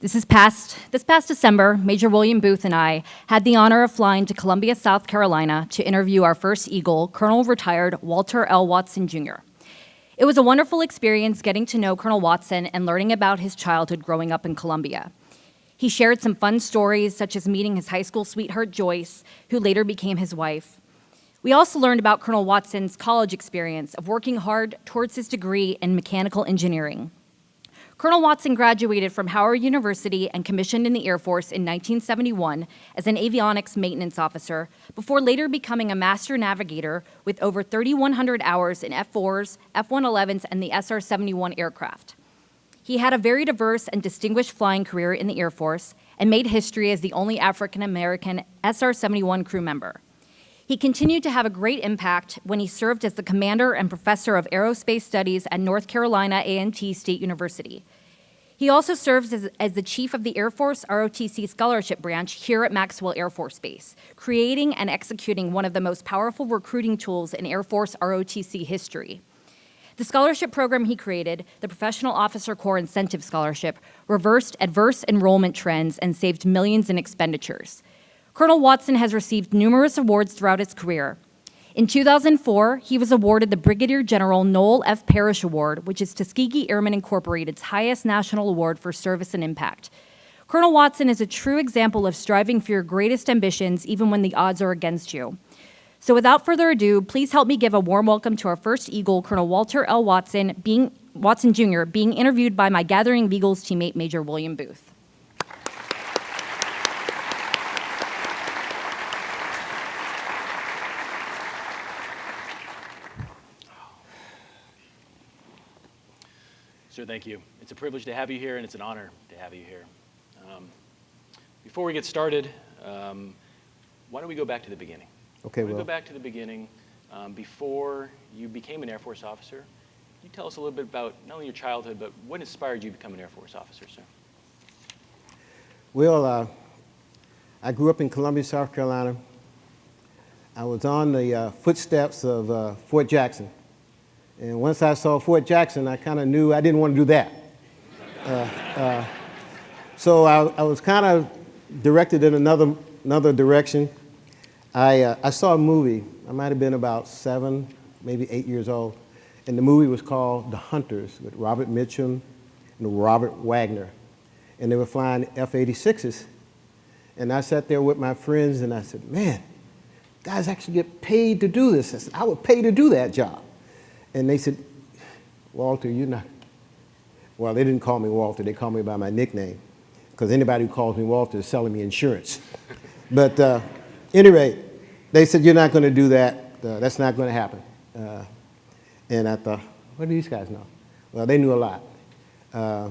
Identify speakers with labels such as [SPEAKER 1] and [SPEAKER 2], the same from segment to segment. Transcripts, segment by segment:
[SPEAKER 1] This, is past, this past December, Major William Booth and I had the honor of flying to Columbia, South Carolina to interview our first Eagle, Colonel retired Walter L. Watson Jr. It was a wonderful experience getting to know Colonel Watson and learning about his childhood growing up in Columbia. He shared some fun stories, such as meeting his high school sweetheart Joyce, who later became his wife. We also learned about Colonel Watson's college experience of working hard towards his degree in mechanical engineering. Colonel Watson graduated from Howard University and commissioned in the Air Force in 1971 as an avionics maintenance officer before later becoming a master navigator with over 3,100 hours in F-4s, F-111s, and the SR-71 aircraft. He had a very diverse and distinguished flying career in the Air Force and made history as the only African-American SR-71 crew member. He continued to have a great impact when he served as the commander and professor of aerospace studies at North Carolina A&T State University. He also serves as, as, the chief of the Air Force ROTC Scholarship Branch here at Maxwell Air Force Base, creating and executing one of the most powerful recruiting tools in Air Force ROTC history. The scholarship program he created, the Professional Officer Corps Incentive Scholarship, reversed adverse enrollment trends and saved millions in expenditures. Colonel Watson has received numerous awards throughout his career. In 2004, he was awarded the Brigadier General Noel F. Parrish Award, which is Tuskegee Airmen Incorporated's highest national award for service and impact. Colonel Watson is a true example of striving for your greatest ambitions even when the odds are against you. So without further ado, please help me give a warm welcome to our first Eagle, Colonel Walter L. Watson, being, Watson Jr., being interviewed by my Gathering of Eagles teammate, Major William Booth.
[SPEAKER 2] Thank you. It's a privilege to have you here, and it's an honor to have you here. Um, before we get started, um, why don't we go back to the beginning?
[SPEAKER 3] Okay, we
[SPEAKER 2] well.
[SPEAKER 3] go
[SPEAKER 2] back to the beginning. Um, before you became an Air Force officer, can you tell us a little bit about not only your childhood, but what inspired you to become an Air Force officer, sir?
[SPEAKER 3] Well, uh, I grew up in Columbia, South Carolina. I was on the uh, footsteps of uh, Fort Jackson. And once I saw Fort Jackson, I kind of knew I didn't want to do that. Uh, uh, so I, I was kind of directed in another, another direction. I, uh, I saw a movie, I might have been about seven, maybe eight years old, and the movie was called The Hunters with Robert Mitchum and Robert Wagner. And they were flying F-86s. And I sat there with my friends and I said, man, guys actually get paid to do this. I said, I would pay to do that job. And they said, Walter, you're not, well, they didn't call me Walter, they called me by my nickname, because anybody who calls me Walter is selling me insurance. but uh, rate, they said, you're not going to do that, uh, that's not going to happen. Uh, and I thought, what do these guys know? Well, they knew a lot. Uh,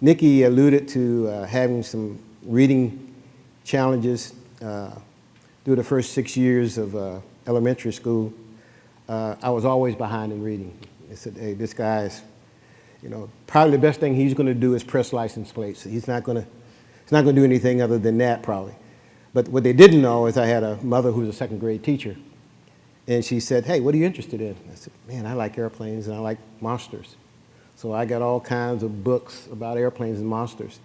[SPEAKER 3] Nikki alluded to uh, having some reading challenges uh, through the first six years of elementary school uh, I was always behind in reading. They said, hey, this guy's, you know, probably the best thing he's going to do is press license plates. He's not going to, he's not going to do anything other than that probably. But what they didn't know is I had a mother who was a second grade teacher. And she said, hey, what are you interested in? I said, man, I like airplanes and I like monsters. So I got all kinds of books about airplanes and monsters.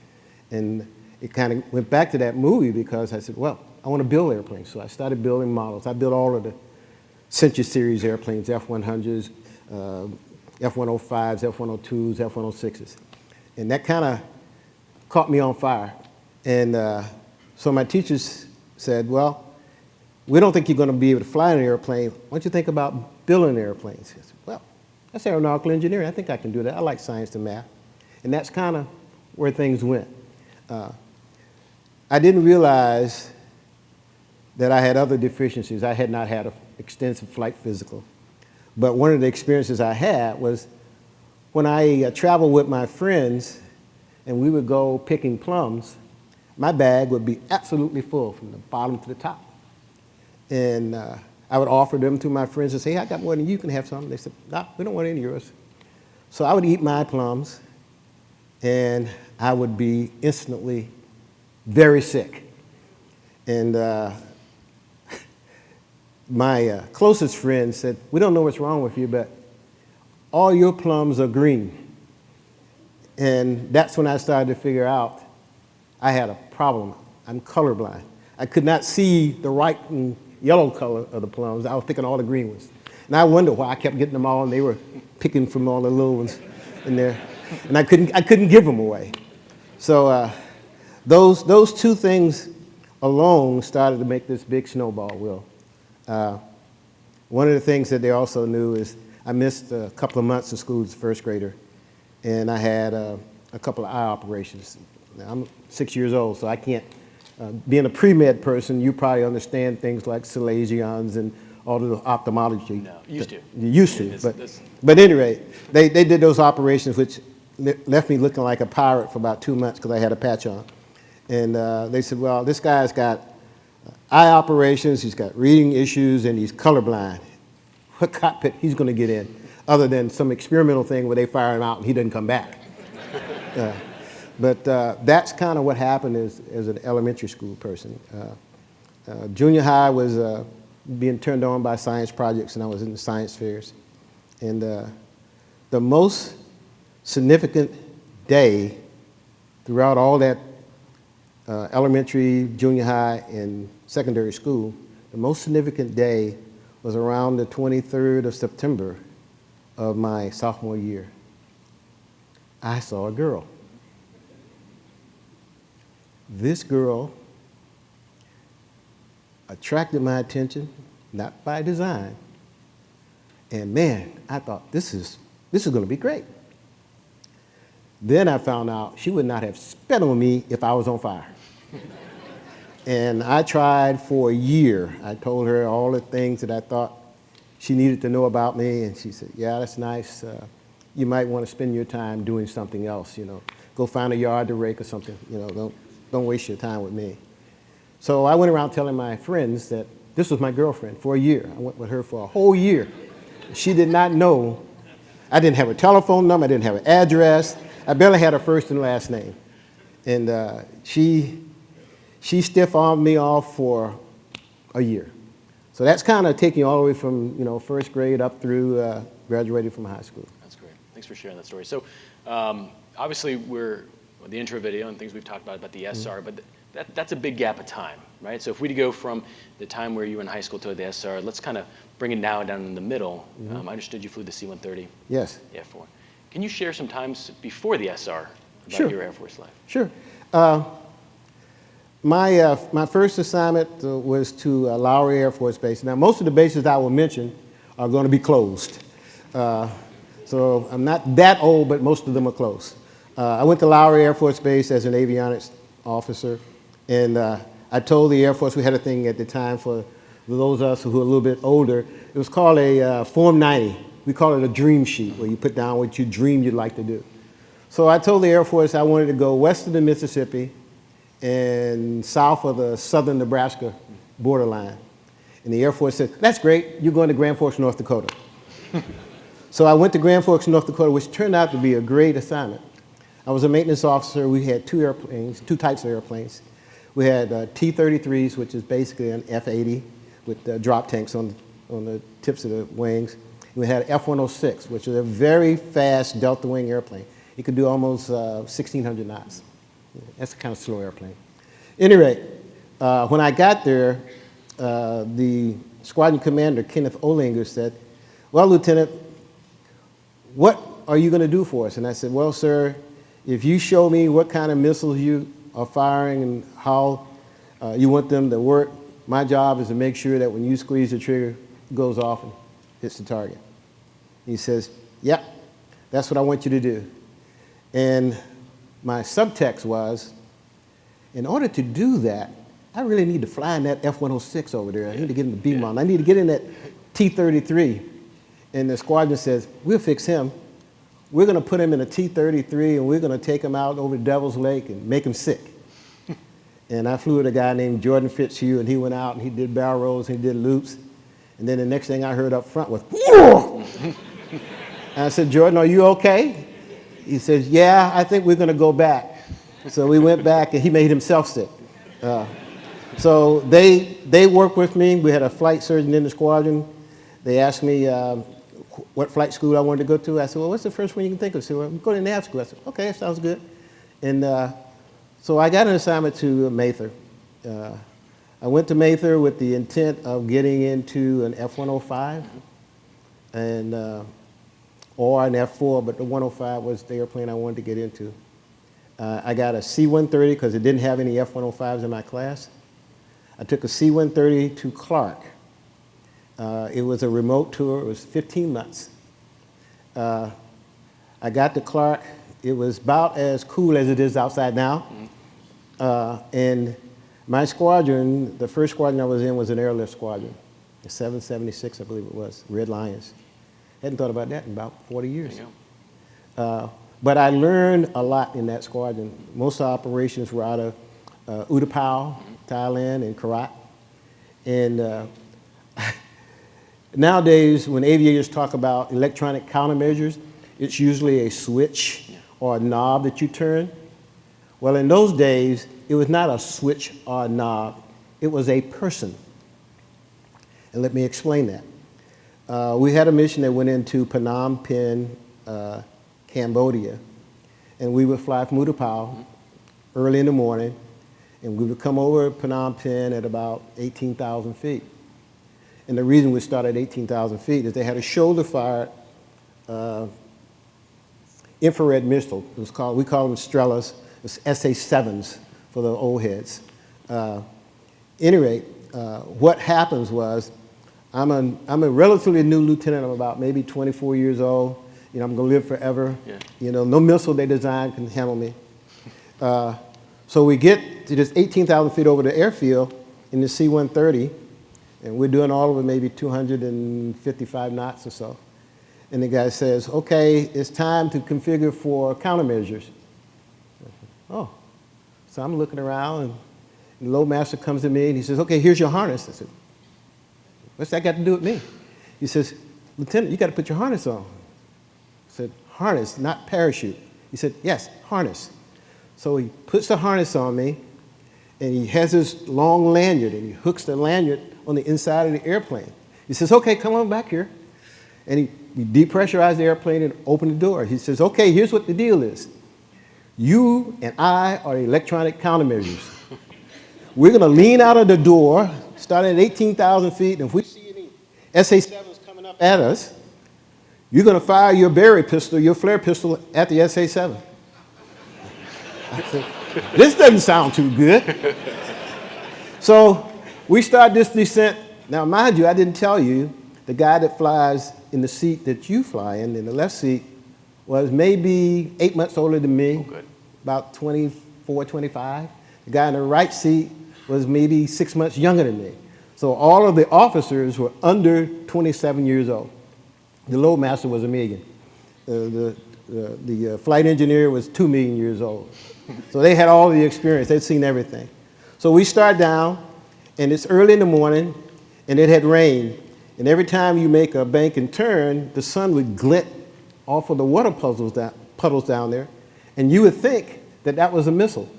[SPEAKER 3] And it kind of went back to that movie because I said, well, I want to build airplanes. So I started building models. I built all of the Century Series airplanes, F-100s, uh, F-105s, F-102s, F-106s. And that kind of caught me on fire. And uh, so my teachers said, well, we don't think you're going to be able to fly an airplane. Why don't you think about building airplanes? Said, well, that's aeronautical engineering. I think I can do that. I like science and math. And that's kind of where things went. Uh, I didn't realize that I had other deficiencies. I had not had a extensive flight physical. But one of the experiences I had was when I uh, traveled with my friends and we would go picking plums, my bag would be absolutely full from the bottom to the top. And uh, I would offer them to my friends and say, hey, I got more than you, can have some. They said, no, we don't want any of yours. So I would eat my plums and I would be instantly very sick. And uh, my uh, closest friend said, we don't know what's wrong with you, but all your plums are green. And that's when I started to figure out I had a problem. I'm colorblind. I could not see the right and yellow color of the plums. I was picking all the green ones. And I wondered why I kept getting them all and they were picking from all the little ones in there. And I couldn't, I couldn't give them away. So uh, those, those two things alone started to make this big snowball wheel. Uh, one of the things that they also knew is I missed a couple of months of school as a first grader, and I had uh, a couple of eye operations. Now, I'm six years old, so I can't, uh, being a pre-med person, you probably understand things like Salesians and all of the ophthalmology.
[SPEAKER 2] No, used to.
[SPEAKER 3] You used to,
[SPEAKER 2] It's-
[SPEAKER 3] but,
[SPEAKER 2] it's-
[SPEAKER 3] but anyway, they, they did those operations which le- left me looking like a pirate for about two months because I had a patch on. And uh, they said, well, this guy's got eye operations, he's got reading issues, and he's colorblind. What cockpit he's going to get in, other than some experimental thing where they fire him out and he doesn't come back. Uh, but uh, that's kind of what happened as, as an elementary school person. Uh, uh, junior high was uh, being turned on by science projects, and I was in the science fairs. And uh, the most significant day throughout all that elementary, junior high, and secondary school, the most significant day was around the 23rd of September of my sophomore year. I saw a girl. This girl attracted my attention, not by design. And man, I thought, this is, this is going to be great. Then I found out she would not have spit on me if I was on fire. and I tried for a year. I told her all the things that I thought she needed to know about me, and she said, yeah, that's nice. Uh, you might want to spend your time doing something else, you know. Go find a yard to rake or something, you know, don't, don't waste your time with me. So I went around telling my friends that this was my girlfriend for a year. I went with her for a whole year. She did not know. I didn't have a telephone number. I didn't have an address. I barely had her first and last name. And uh, she, she stiff-armed me off for a year. So that's kind of taking you all the way from, you know, first grade up through uh, graduating from high school.
[SPEAKER 2] That's great. Thanks for sharing that story. So um, obviously we're well, the intro video and things we've talked about about the SR, but th- that, that's a big gap of time, right? So if we go from the time where you were in high school to the SR, let's kind of bring it now down in the middle. Um, I understood you flew the C-130,
[SPEAKER 3] Yes.
[SPEAKER 2] the F-4. Can you share some times before the SR about
[SPEAKER 3] Sure.
[SPEAKER 2] your Air Force life?
[SPEAKER 3] Sure. Uh, my, uh, my first assignment uh, was to uh, Lowry Air Force Base. Now, most of the bases I will mention are going to be closed. Uh, so I'm not that old, but most of them are closed. Uh, I went to Lowry Air Force Base as an avionics officer, and I told the Air Force, we had a thing at the time for those of us who are a little bit older, it was called a Form 90. We call it a dream sheet, where you put down what you dream you'd like to do. So I told the Air Force I wanted to go west of the Mississippi and south of the southern Nebraska borderline. And the Air Force said, that's great, you're going to Grand Forks, North Dakota. so I went to Grand Forks, North Dakota, which turned out to be a great assignment. I was a maintenance officer. We had two airplanes, two types of airplanes. We had uh, T-33s, which is basically an F-80 with uh, drop tanks on, on the tips of the wings. We had F-106, which is a very fast delta wing airplane. It could do almost uh, 1,600 knots. That's a kind of slow airplane. Any rate, uh, when I got there, uh, the squadron commander, Kenneth Olinger, said, well, Lieutenant, what are you going to do for us? And I said, well, sir, if you show me what kind of missiles you are firing and how uh, you want them to work, my job is to make sure that when you squeeze the trigger, it goes off and hits the target. He says, yep, that's what I want you to do. And my subtext was, in order to do that, I really need to fly in that F-106 over there. I need to get in the B-model. I need to get in that T-33. And the squadron says, we'll fix him. We're going to put him in a T-33 and we're going to take him out over Devil's Lake and make him sick. and I flew with a guy named Jordan Fitzhugh and he went out and he did barrel rolls and he did loops. And then the next thing I heard up front was, Whoa! and I said, Jordan, are you okay? He says, yeah, I think we're going to go back. So we went back and he made himself sick. Uh, so they, they worked with me. We had a flight surgeon in the squadron. They asked me, uh, what flight school I wanted to go to. I said, well, what's the first one you can think of? She said, well, go to nav school. I said, okay, that sounds good. And uh, so I got an assignment to Mather. Uh, I went to Mather with the intent of getting into an F-105 and, uh, or an F-4, but the 105 was the airplane I wanted to get into. Uh, I got a C-130 because it didn't have any F-105s in my class. I took a C-130 to Clark. Uh, it was a remote tour. It was 15 months. Uh, I got to Clark. It was about as cool as it is outside now. Uh, and my squadron, the first squadron I was in was an airlift squadron, the 776, I believe it was, Red Lions. Hadn't thought about that in about 40 years. Uh, but I learned a lot in that squadron. Most of operations were out of uh, Utapao, Thailand, and Korat. And uh, nowadays, when aviators talk about electronic countermeasures, it's usually a switch or a knob that you turn. Well, in those days, it was not a switch or a knob. It was a person. And let me explain that. Uh, we had a mission that went into Phnom Penh, uh, Cambodia, and we would fly from Utapao early in the morning, and we would come over Phnom Penh at about 18,000 feet. And the reason we started at 18,000 feet is they had a shoulder-fired uh, infrared missile. It was called, we call them Strelas, it's SA-7s for the old heads. Uh, any rate, uh, what happens was, I'm a, I'm a relatively new lieutenant. I'm about maybe 24 years old. You know, I'm gonna live forever.
[SPEAKER 2] Yeah.
[SPEAKER 3] You know, no missile they design can handle me. Uh, so we get to this 18,000 feet over the airfield in the C-130, and we're doing all of it maybe 255 knots or so. And the guy says, okay, it's time to configure for countermeasures. Oh, so I'm looking around, and the load master comes to me, and he says, okay, here's your harness. I said, what's that got to do with me? He says, Lieutenant, you got to put your harness on. I said, harness, not parachute. He said, yes, harness. So he puts the harness on me, and he has this long lanyard, and he hooks the lanyard on the inside of the airplane. He says, okay, come on back here. And he, he depressurized the airplane and opened the door. He says, okay, here's what the deal is. You and I are electronic countermeasures. We're going to lean out of the door, starting at 18,000 feet, and if we see any SA-7s coming up at us, you're going to fire your Very pistol, your flare pistol, at the SA-7. This doesn't sound too good. So we start this descent. Now, mind you, I didn't tell you, the guy that flies in the seat that you fly in, in the left seat, was maybe eight months older than me, oh,
[SPEAKER 2] good.
[SPEAKER 3] about 24, 25. The guy in the right seat was maybe six months younger than me. So all of the officers were under 27 years old. The load master was a million. Uh, the the, the uh, flight engineer was two million years old. So they had all the experience. They'd seen everything. So we start down, and it's early in the morning, and it had rained. And every time you make a bank and turn, the sun would glint off of the water puddles down, puddles down there, and you would think that that was a missile.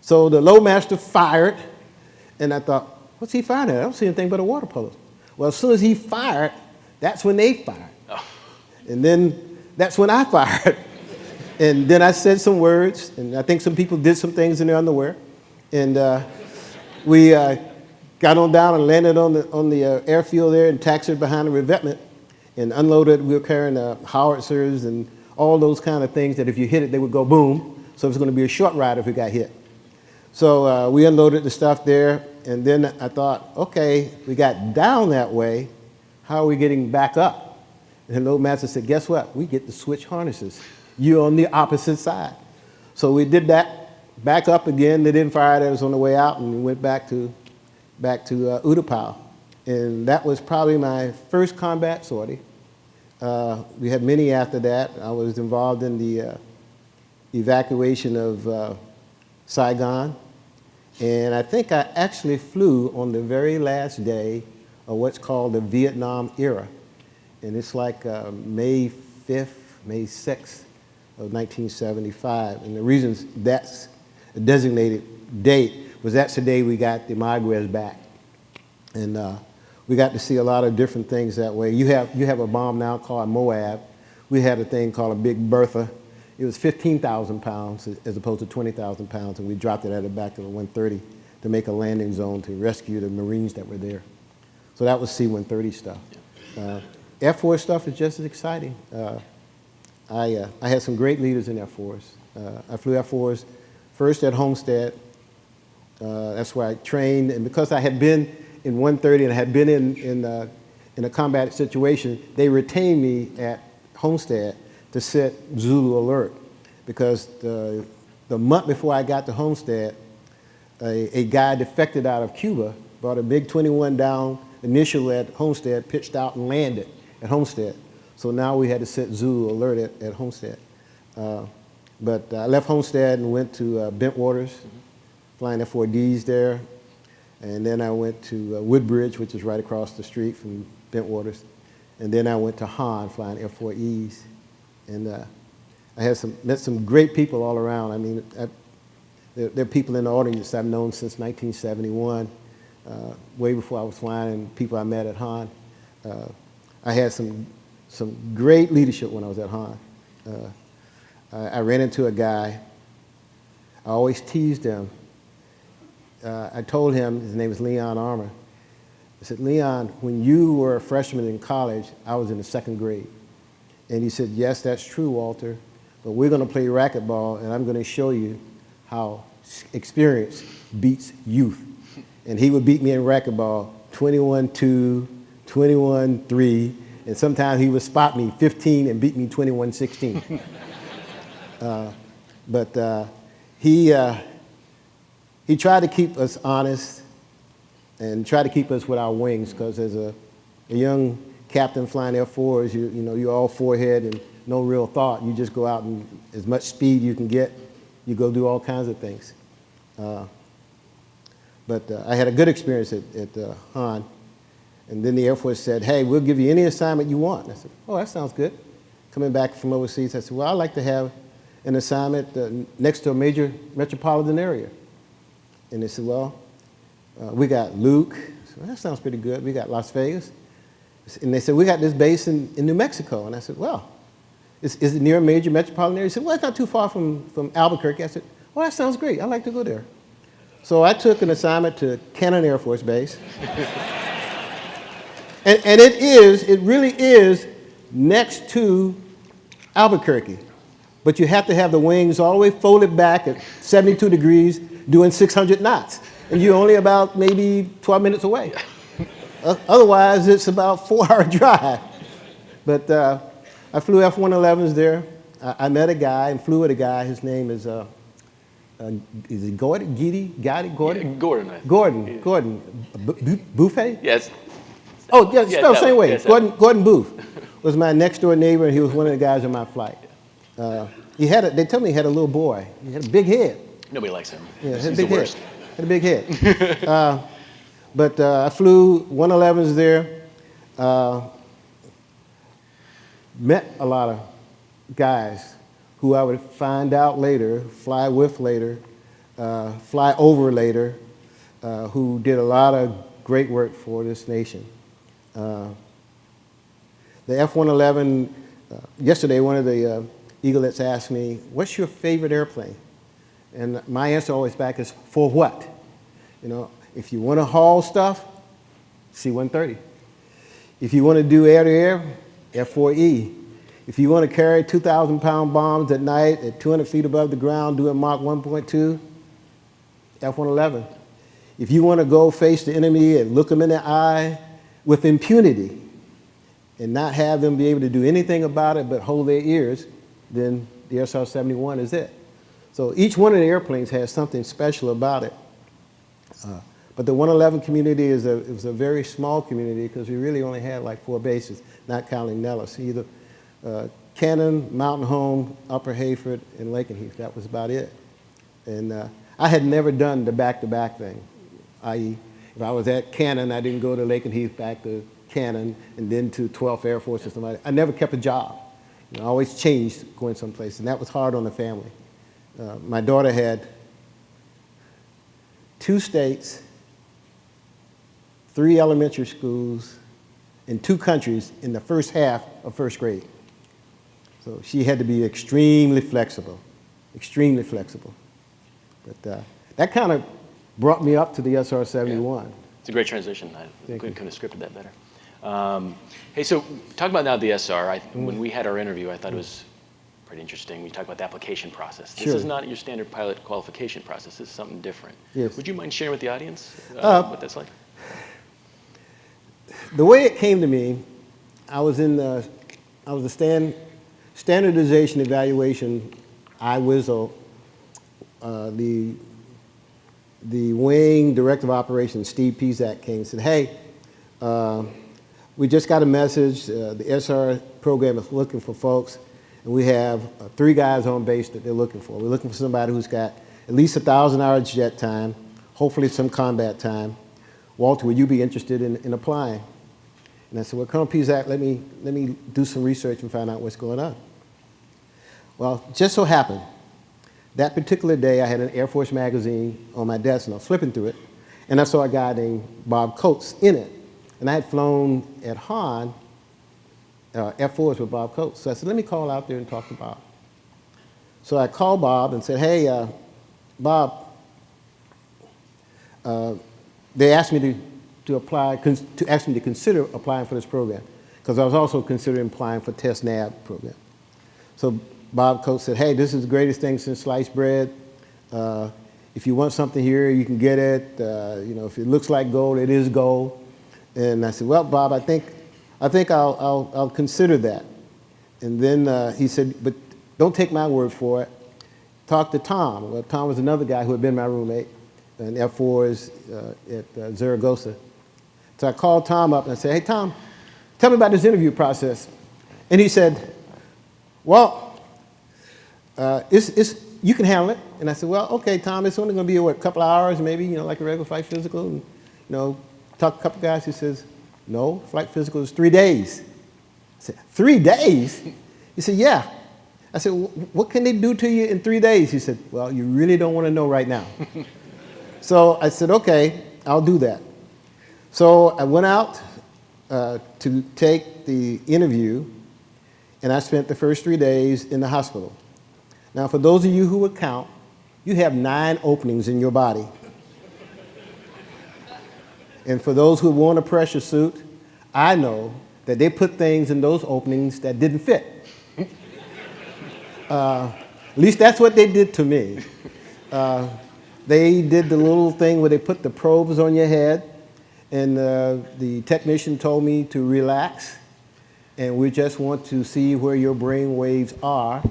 [SPEAKER 3] So the loadmaster fired, and I thought, what's he firing at? I don't see anything but a water puddle. Well, as soon as he fired, that's when they fired. And then that's when I fired. and then I said some words, and I think some people did some things in their underwear. And uh, we uh, got on down and landed on the, on the uh, airfield there and taxied behind the revetment and unloaded. We were carrying uh, howitzers and all those kind of things that if you hit it, they would go boom. So it was going to be a short ride if we got hit. So uh, we unloaded the stuff there, and then I thought, okay, we got down that way. How are we getting back up? And the loadmaster said, guess what? We get to switch harnesses. You're on the opposite side. So we did that, back up again. They didn't fire at us on the way out, and we went back to, back to uh, Utapao. And that was probably my first combat sortie. Uh, we had many after that. I was involved in the uh, evacuation of uh, Saigon. And I think I actually flew on the very last day of what's called the Vietnam era. And it's like uh, May 5th, May 6th of 1975. And the reason that's a designated date was that's the day we got the Mayaguez back. And uh, we got to see a lot of different things that way. You have, you have a bomb now called Moab. We had a thing called a Big Bertha. It was 15,000 pounds as opposed to 20,000 pounds, and we dropped it at the back to the 130 to make a landing zone to rescue the Marines that were there. So that was C-130 stuff. Uh, Air Force stuff is just as exciting. Uh, I, uh, I had some great leaders in Air Force. Uh, I flew F-4s first at Homestead. Uh, that's where I trained, and because I had been in 130 and I had been in, in, uh, in a combat situation, they retained me at Homestead to set Zulu alert because the, the month before I got to Homestead, a, a guy defected out of Cuba, brought a big 21 down initially at Homestead, pitched out and landed at Homestead. So now we had to set Zulu alert at, at Homestead. Uh, but I left Homestead and went to uh, Bentwaters, mm -hmm. flying F-4Ds there. And then I went to uh, Woodbridge, which is right across the street from Bentwaters. And then I went to Hahn, flying F-4Es. And uh, I had some, met some great people all around. I mean, I, there, there, are people in the audience I've known since 1971, uh, way before I was flying, and people I met at Hahn. Uh, I had some, some great leadership when I was at Hahn. Uh, I, I, ran into a guy. I always teased him. Uh, I told him, his name is Leon Armour. I said, Leon, when you were a freshman in college, I was in the second grade. And he said, yes, that's true, Walter, but we're going to play racquetball, and I'm going to show you how experience beats youth. And he would beat me in racquetball 21-2, 21-3, and sometimes he would spot me 15 and beat me 21-16. uh, but uh, he, uh, he tried to keep us honest and try to keep us with our wings because as a, a young captain flying F-4s, you, you know, you're all forehead and no real thought. You just go out and as much speed you can get, you go do all kinds of things. Uh, but uh, I had a good experience at, at uh, Hahn. And then the Air Force said, hey, we'll give you any assignment you want. And I said, oh, that sounds good. Coming back from overseas, I said, well, I'd like to have an assignment uh, next to a major metropolitan area. And they said, well, uh, we got Luke. Well, that sounds pretty good. We got Las Vegas. And they said, we got this base in, in New Mexico. And I said, well, is, is it near a major metropolitan area? He said, well, it's not too far from, from Albuquerque. I said, well, that sounds great. I'd like to go there. So I took an assignment to Cannon Air Force Base. and, and it is, it really is next to Albuquerque. But you have to have the wings all the way folded back at 72 degrees doing 600 knots. And you're only about maybe 12 minutes away. Otherwise, it's about four hour drive. But uh, I flew F-111s there. I, I, met a guy and flew with a guy. His name is, uh, uh, is it Gordon? Giddy? Gotti? Gordon?
[SPEAKER 2] Yeah, Gordon.
[SPEAKER 3] Gordon. Yeah. Gordon. B Buffet?
[SPEAKER 2] Yes.
[SPEAKER 3] Oh, yeah, yeah spelled same way. Yes, Gordon, Gordon Booth was my next door neighbor, and he was one of the guys on my flight. Uh, he had a, they told me he had a little boy. He had a big head.
[SPEAKER 2] Nobody likes him.
[SPEAKER 3] Yeah, had a big head. Had a big head. But uh, I flew 111s there. Uh, met a lot of guys who I would find out later, fly with later, uh, fly over later, uh, who did a lot of great work for this nation. Uh, the F-111, uh, yesterday one of the eaglets asked me, what's your favorite airplane? And my answer always back is, for what? You know, if you want to haul stuff, C-130. If you want to do air-to-air, F-4E. If you want to carry 2,000 pound bombs at night at 200 feet above the ground doing Mach 1.2, F-111. If you want to go face the enemy and look them in the eye with impunity and not have them be able to do anything about it but hold their ears, then the SR-71 is it. So each one of the airplanes has something special about it. Uh, but the 111 community is a, is a very small community because we really only had like four bases, not counting Nellis. Either uh, Cannon, Mountain Home, Upper Heyford, and Lakenheath. That was about it. And uh, I had never done the back-to-back -back thing, i.e., if I was at Cannon, I didn't go to Lakenheath back to Cannon and then to 12th Air Force or something. I never kept a job. You know, I always changed going someplace, and that was hard on the family. Uh, my daughter had two states, three elementary schools in two countries in the first half of first grade. So she had to be extremely flexible, extremely flexible. But uh, that kind of brought me up to the SR 71.
[SPEAKER 2] It's a great transition. I
[SPEAKER 3] Thank
[SPEAKER 2] couldn't,
[SPEAKER 3] you.
[SPEAKER 2] couldn't have scripted that better. Um, hey, so talk about now the SR. I,
[SPEAKER 3] Mm-hmm.
[SPEAKER 2] When we had our interview, I thought it was pretty interesting. We talked about the application process. This
[SPEAKER 3] Sure.
[SPEAKER 2] is not your standard pilot qualification process. This is something different.
[SPEAKER 3] Yes.
[SPEAKER 2] Would you mind sharing with the audience uh,
[SPEAKER 3] Uh,
[SPEAKER 2] what that's like?
[SPEAKER 3] The way it came to me, I was in the, I was the stand, standardization evaluation, IWSO, uh, the, the wing director of operations, Steve Pizak, came and said, hey, uh, we just got a message, uh, the SR program is looking for folks, and we have uh, three guys on base that they're looking for. We're looking for somebody who's got at least a 1,000 hours jet time, hopefully some combat time. Walter, would you be interested in, in applying? And I said, well, Colonel Pizak, let me, let me do some research and find out what's going on. Well, just so happened, that particular day I had an Air Force magazine on my desk and I was flipping through it, and I saw a guy named Bob Coates in it. And I had flown at Hahn, uh, F4s with Bob Coates. So I said, let me call out there and talk to Bob. So I called Bob and said, hey, uh, Bob, uh, they asked me to, to apply, to ask me to consider applying for this program, because I was also considering applying for Test Nav program. So Bob Coates said, hey, this is the greatest thing since sliced bread. Uh, if you want something here, you can get it. Uh, you know, if it looks like gold, it is gold. And I said, well, Bob, I think, I think I'll, I'll, I'll consider that. And then uh, he said, but don't take my word for it. Talk to Tom. Well, Tom was another guy who had been my roommate in F4s uh, at uh, Zaragoza. So I called Tom up and I said, hey, Tom, tell me about this interview process. And he said, well, uh, it's, it's, you can handle it. And I said, well, okay, Tom, it's only going to be, what, a couple of hours, maybe, you know, like a regular flight physical. And, you know, talk to a couple of guys. He says, no, flight physical is three days. I said, three days? He said, yeah. I said, what can they do to you in three days? He said, well, you really don't want to know right now. So I said, okay, I'll do that. So I went out uh, to take the interview, and I spent the first three days in the hospital. Now, for those of you who would count, you have nine openings in your body. And for those who want a pressure suit, I know that they put things in those openings that didn't fit. Uh, at least that's what they did to me. Uh, they did the little thing where they put the probes on your head, and uh, the technician told me to relax, and we just want to see where your brain waves are.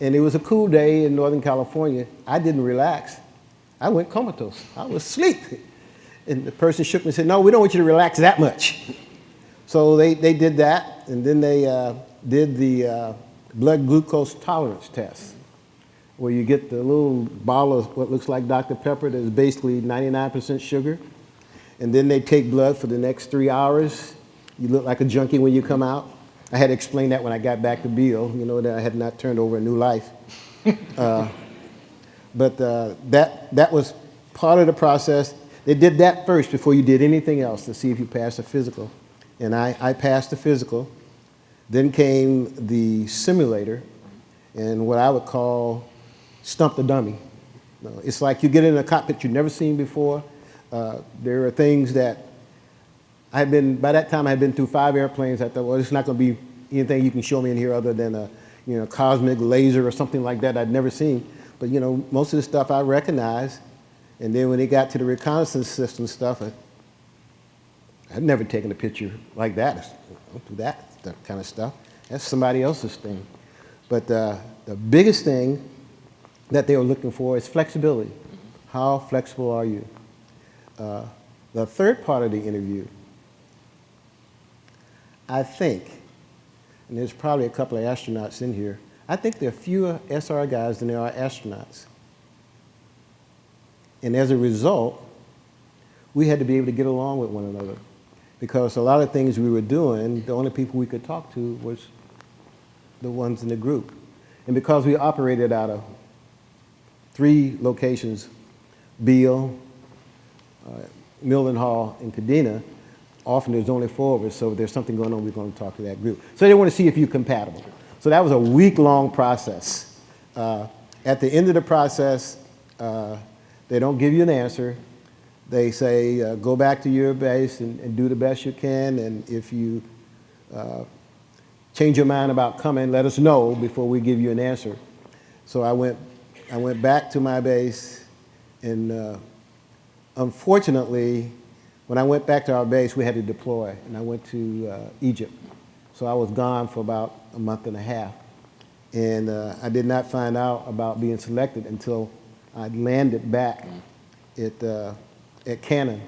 [SPEAKER 3] And it was a cool day in Northern California. I didn't relax. I went comatose. I was asleep. And the person shook me and said, no, we don't want you to relax that much. So they, they did that, and then they uh, did the uh, blood glucose tolerance test, where you get the little bottle of what looks like Dr. Pepper that is basically 99% sugar, and then they take blood for the next three hours. You look like a junkie when you come out. I had to explain that when I got back to Beale, you know, that I had not turned over a new life. Uh, but uh, that, that was part of the process. They did that first before you did anything else to see if you passed the physical. And I, I passed the physical. Then came the simulator and what I would call stump the dummy. You It's like you get in a cockpit you've never seen before. Uh, there are things that I had been, by that time I had been through five airplanes. I thought, well, it's not going to be anything you can show me in here other than a, you know, cosmic laser or something like that I'd never seen. But, you know, most of the stuff I recognized. And then when it got to the reconnaissance system stuff, I, I'd never taken a picture like that. I Don't do that, that kind of stuff. That's somebody else's thing. But uh, the biggest thing that they were looking for is flexibility. How flexible are you? Uh, the third part of the interview, I think, and there's probably a couple of astronauts in here, I think there are fewer SR guys than there are astronauts. And as a result, we had to be able to get along with one another because a lot of things we were doing, the only people we could talk to was the ones in the group. And because we operated out of three locations, Beale, uh, Mildenhall in Kadena, often there's only four of us, so if there's something going on, we're going to talk to that group. So they want to see if you're compatible. So that was a week-long process. Uh, at the end of the process, uh, they don't give you an answer. They say, uh, go back to your base and, and do the best you can, and if you uh, change your mind about coming, let us know before we give you an answer. So I went, I went back to my base, and uh, unfortunately, when I went back to our base, we had to deploy, and I went to uh, Egypt. So I was gone for about a month and a half. And uh, I did not find out about being selected until I landed back at, uh, at Cannon.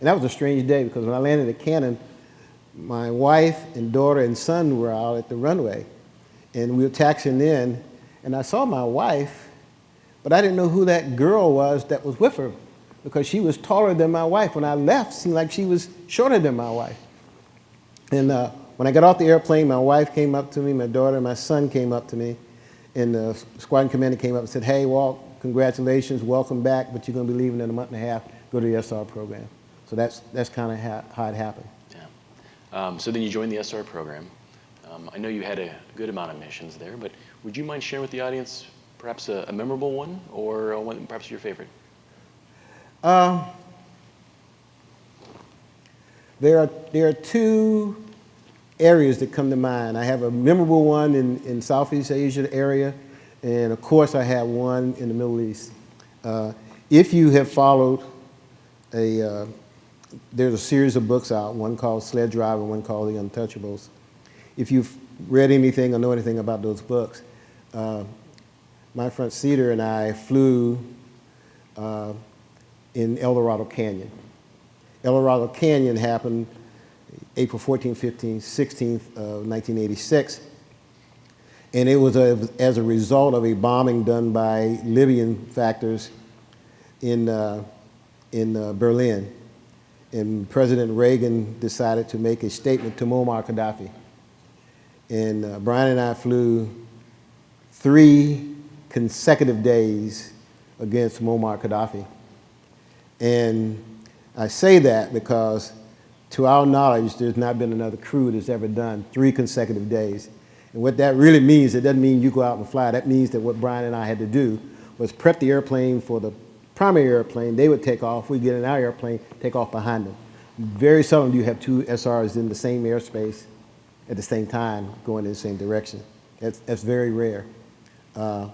[SPEAKER 3] And that was a strange day because when I landed at Cannon, my wife and daughter and son were out at the runway. And we were taxiing in, and I saw my wife, but I didn't know who that girl was that was with her because she was taller than my wife. When I left, seemed like she was shorter than my wife. And uh, when I got off the airplane, my wife came up to me, my daughter, my son came up to me, and the squadron commander came up and said, hey, Walt, congratulations, welcome back, but you're going to be leaving in a month and a half, go to the SR program. So that's, that's kind of how, how it happened.
[SPEAKER 2] Yeah. Um, so then you joined the SR program. Um, I know you had a good amount of missions there, but would you mind sharing with the audience perhaps a, a memorable one or one, perhaps your favorite?
[SPEAKER 3] Um, there, are, there are two areas that come to mind. I have a memorable one in, in Southeast Asia area, and of course I have one in the Middle East. Uh, if you have followed a, uh, there's a series of books out, one called Sled Driver, one called The Untouchables. If you've read anything or know anything about those books, uh, my friend Cedar and I flew uh, in El Dorado Canyon. El Dorado Canyon happened April 14, 15, 16th of 1986. And it was a, as a result of a bombing done by Libyan factors in, uh, in uh, Berlin. And President Reagan decided to make a statement to Muammar Gaddafi. And uh, Brian and I flew three consecutive days against Muammar Gaddafi. And I say that because to our knowledge, there's not been another crew that's ever done three consecutive days. And what that really means, it doesn't mean you go out and fly. That means that what Brian and I had to do was prep the airplane for the primary airplane. They would take off. We'd get in our airplane, take off behind them. Very seldom do you have two SRs in the same airspace at the same time going in the same direction. That's, that's very rare. Uh,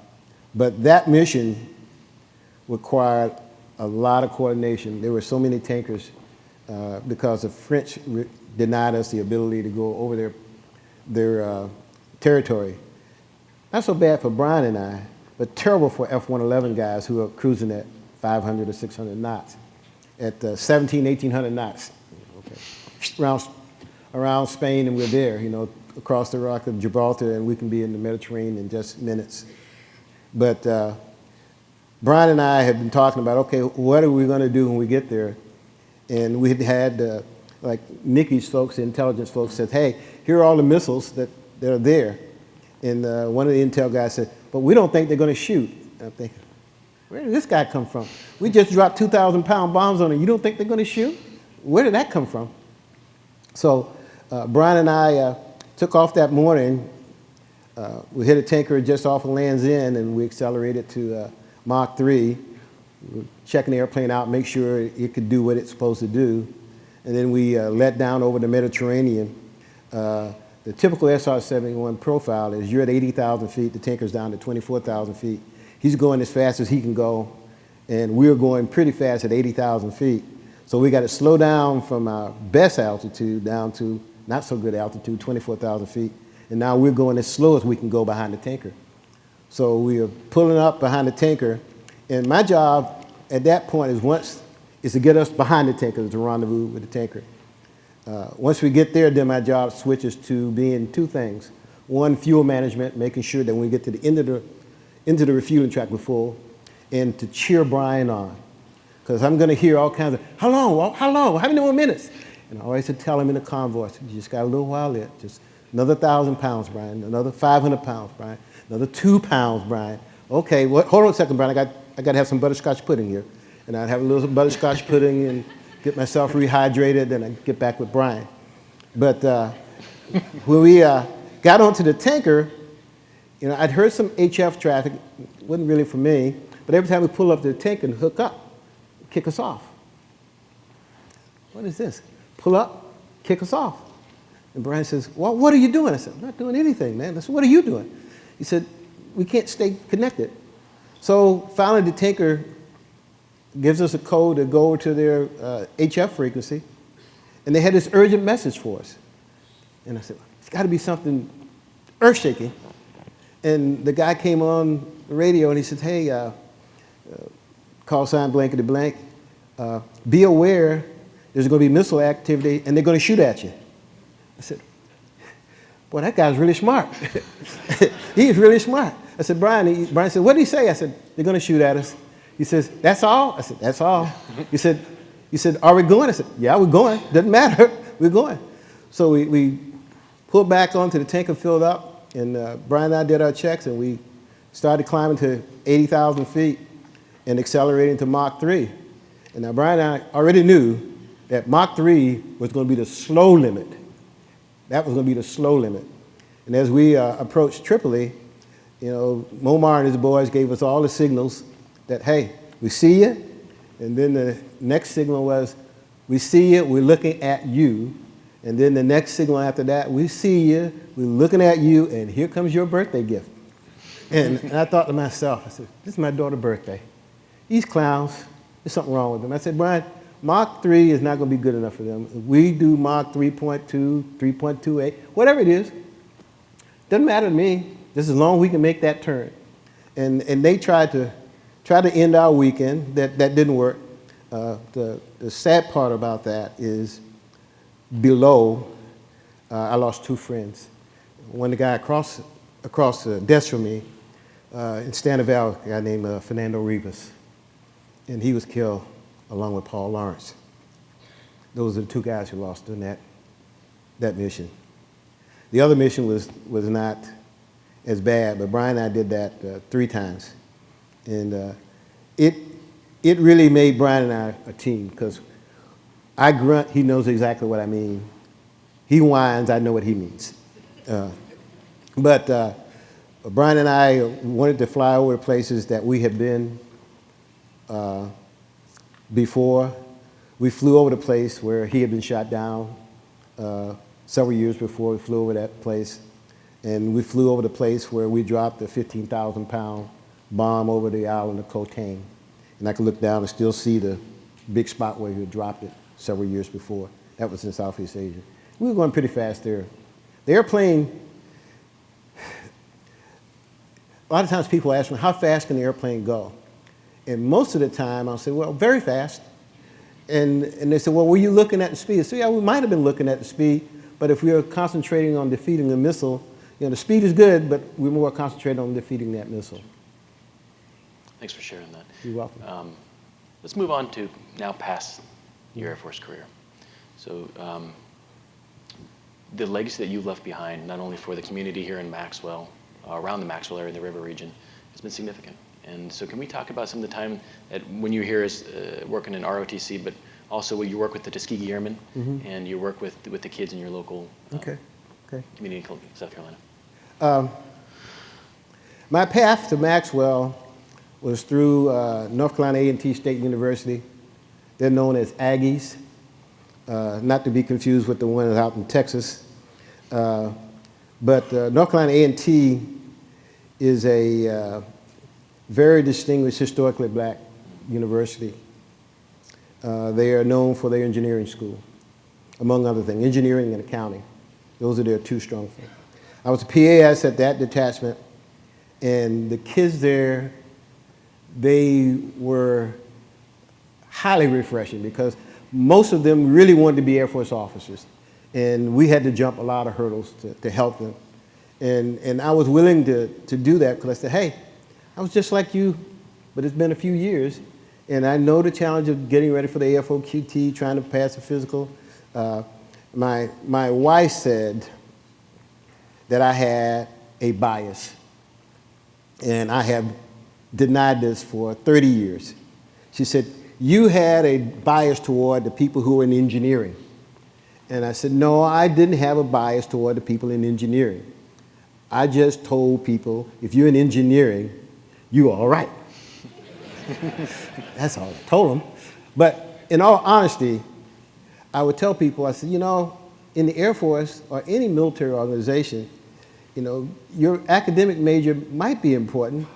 [SPEAKER 3] but that mission required a lot of coordination. There were so many tankers uh, because the French denied us the ability to go over their, their uh, territory. Not so bad for Brian and I, but terrible for F-111 guys who are cruising at 500 or 600 knots, at uh, 17, 1800 knots, okay. around, around Spain and we're there, you know, across the rock of Gibraltar and we can be in the Mediterranean in just minutes. But uh, Brian and I had been talking about, okay, what are we going to do when we get there? And we had had, uh, like Nikki's folks, the intelligence folks said, hey, here are all the missiles that, that are there. And uh, one of the intel guys said, but we don't think they're going to shoot. And I'm thinking, where did this guy come from? We just dropped 2,000 pound bombs on it. You don't think they're going to shoot? Where did that come from? So uh, Brian and I uh, took off that morning. Uh, we hit a tanker just off of Land's End and we accelerated to uh, Mach 3, We checking the airplane out, make sure it could do what it's supposed to do. And then we uh, let down over the Mediterranean. Uh, the typical SR-71 profile is you're at 80,000 feet, the tanker's down to 24,000 feet. He's going as fast as he can go, and we're going pretty fast at 80,000 feet. So we got to slow down from our best altitude down to not so good altitude, 24,000 feet. And now we're going as slow as we can go behind the tanker. So we are pulling up behind the tanker, and my job at that point is once is to get us behind the tanker, to rendezvous with the tanker. Uh, once we get there, then my job switches to being two things. One, fuel management, making sure that when we get to the end of the, into the refueling track, we're full, and to cheer Brian on. Because I'm going to hear all kinds of, how long, how long, how many more minutes? And I always tell him in the convoy, you just got a little while yet. just another 1,000 pounds, Brian, another 500 pounds, Brian another two pounds, Brian. Okay, hold on a second, Brian. I got, I got to have some butterscotch pudding here. And I'd have a little butterscotch pudding and get myself rehydrated, then I'd get back with Brian. But uh, when we uh, got onto the tanker, you know, I'd heard some HF traffic, It wasn't really for me, but every time we pull up to the tanker and hook up, kick us off. What is this? Pull up, kick us off. And Brian says, well, what are you doing? I said, I'm not doing anything, man. I said, what are you doing? He said, we can't stay connected. So finally the tanker gives us a code to go to their uh, HF frequency, and they had this urgent message for us. And I said, it's got to be something earth-shaking. And the guy came on the radio and he said, hey, uh, uh, call sign blankety blank, uh, be aware there's going to be missile activity and they're going to shoot at you. I said, boy, that guy's really smart. He's really smart. I said, Brian, he, Brian said, what did he say? I said, they're going to shoot at us. He says, that's all? I said, that's all. He said, he said, are we going? I said, yeah, we're going. Doesn't matter. We're going. So we, we pulled back onto the tanker filled up, and uh, Brian and I did our checks, and we started climbing to 80,000 feet and accelerating to Mach 3. And now Brian and I already knew that Mach 3 was going to be the slow limit. That was going to be the slow limit. And as we uh, approached Tripoli, you know, Muammar and his boys gave us all the signals that, hey, we see you. And then the next signal was, we see you, we're looking at you. And then the next signal after that, we see you, we're looking at you, and here comes your birthday gift. And, and I thought to myself, I said, this is my daughter's birthday. These clowns, there's something wrong with them. I said, Brian, Mach 3 is not going to be good enough for them. We do Mach 3.2, 3.28, whatever it is, doesn't matter to me, just as long as we can make that turn. And, and they tried to, try to end our weekend. That, that didn't work. Uh, the, the sad part about that is below, uh, I lost two friends. One, the guy across, across the desk from me, uh, in Stan Eval, a guy named uh, Fernando Ribas. And he was killed along with Paul Lorence. Those are the two guys who lost in that, that mission. The other mission was, was not as bad, but Brian and I did that uh, three times. And uh, it, it really made Brian and I a team because I grunt, he knows exactly what I mean. He whines, I know what he means. Uh, but uh, Brian and I wanted to fly over the places that we had been uh, before. We flew over the place where he had been shot down uh, several years before. We flew over that place. And we flew over the place where we dropped a 15,000 pound bomb over the island of Tang. And I could look down and still see the big spot where he had dropped it several years before. That was in Southeast Asia. We were going pretty fast there. The airplane, a lot of times people ask me, how fast can the airplane go? And most of the time I'll say, well, very fast. And, and they say, well, were you looking at the speed? So yeah, we might have been looking at the speed, but if we were concentrating on defeating the missile, you know, the speed is good, but we're more concentrated on defeating that missile.
[SPEAKER 2] Thanks for sharing that.
[SPEAKER 3] You're welcome.
[SPEAKER 2] Um, let's move on to now past your Air Force career. So um, the legacy that you've left behind, not only for the community here in Maxwell, uh, around the Maxwell area, the river region, has been significant. And so can we talk about some of the time that when you here as uh, working in ROTC, but also when you work with the Tuskegee Airmen
[SPEAKER 3] Mhm.
[SPEAKER 2] and you work with, with the kids in your local uh,
[SPEAKER 3] Okay, okay.
[SPEAKER 2] community in South Carolina?
[SPEAKER 3] Um, my path to Maxwell was through uh, North Carolina A&T State University. They're known as Aggies, uh, not to be confused with the ones out in Texas. Uh, but uh, North Carolina A&T is a uh, very distinguished historically black university. Uh, they are known for their engineering school, among other things, engineering and accounting. Those are their two strong things. I was a PAS at that detachment, and the kids there, they were highly refreshing because most of them really wanted to be Air Force officers. And we had to jump a lot of hurdles to, to help them. And, and I was willing to, to do that because I said, hey, I was just like you, but it's been a few years. And I know the challenge of getting ready for the AFOQT, trying to pass the physical. Uh, my, my wife said that I had a bias. And I have denied this for 30 years. She said, you had a bias toward the people who were in engineering. And I said, no, I didn't have a bias toward the people in engineering. I just told people, if you're in engineering, you're all right. That's all I told them. But in all honesty, I would tell people, I said, you know, in the Air Force or any military organization, you know, your academic major might be important,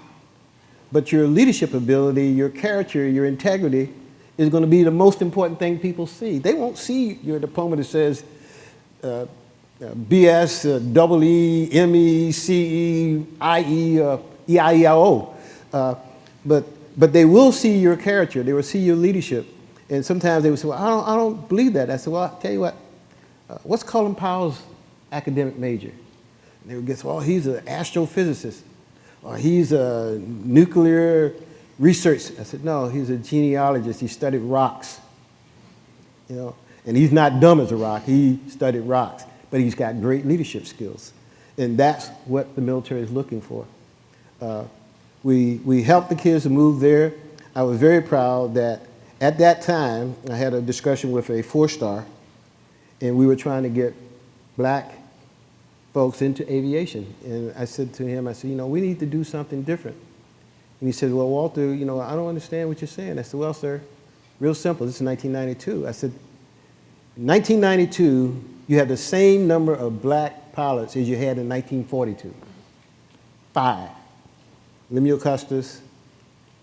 [SPEAKER 3] but your leadership ability, your character, your integrity is going to be the most important thing people see. They won't see your diploma that says uh, uh, BS, uh, double E, uh, EIEIO. Uh, but, but they will see your character. They will see your leadership. And sometimes they would say, well, I don't, I don't believe that. I said, well, I'll tell you what, uh, what's Colin Powell's academic major? And they would guess, well, he's an astrophysicist, or he's a nuclear research. I said, no, he's a genealogist. He studied rocks, you know. And he's not dumb as a rock. He studied rocks, but he's got great leadership skills. And that's what the military is looking for. Uh, we, we helped the kids to move there. I was very proud that at that time, I had a discussion with a four-star, and we were trying to get black folks into aviation. And I said to him, I said, you know, we need to do something different. And he said, well, Walter, you know, I don't understand what you're saying. I said, well, sir, real simple. This is 1992. I said, 1992, you had the same number of black pilots as you had in 1942. Five. Lemuel Custis,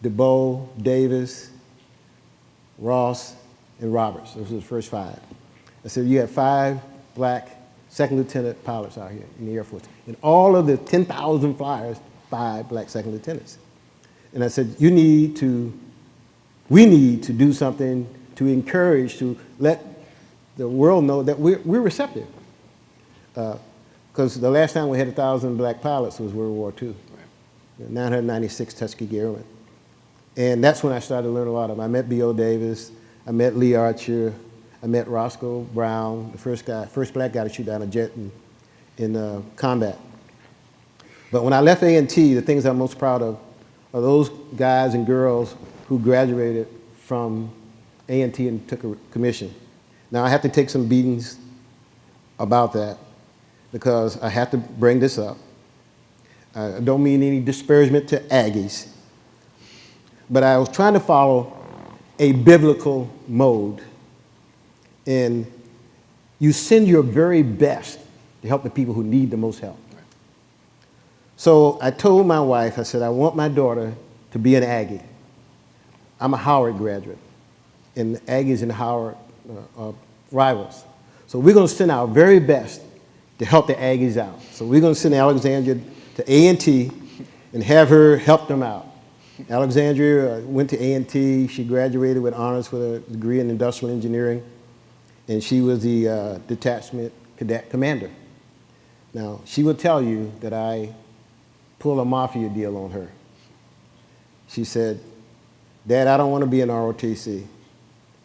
[SPEAKER 3] DeBow, Davis, Ross, and Roberts. Those were the first five. I said, you had five black second lieutenant pilots out here in the Air Force. And all of the 10,000 flyers, five black second lieutenants. And I said, you need to, we need to do something to encourage, to let the world know that we're, we're receptive. Uh, because the last time we had 1,000 black pilots was World War II. Right. 996 Tuskegee Airmen. And that's when I started to learn a lot of them. I met B.O. Davis, I met Lee Archer, I met Roscoe Brown, the first guy, first black guy to shoot down a jet in, in uh, combat. But when I left A&T, the things I'm most proud of are those guys and girls who graduated from A&T and took a commission. Now I have to take some beatings about that because I have to bring this up. I don't mean any disparagement to Aggies, but I was trying to follow a biblical mode. And you send your very best to help the people who need the most help. So I told my wife, I said, I want my daughter to be an Aggie. I'm a Howard graduate, and Aggies and Howard uh, are rivals. So we're going to send our very best to help the Aggies out. So we're going to send Alexandria to A&T and have her help them out. Alexandria uh, went to A&T. She graduated with honors with a degree in industrial engineering, and she was the uh, detachment cadet commander. Now, she will tell you that I pulled a mafia deal on her. She said, Dad, I don't want to be an ROTC.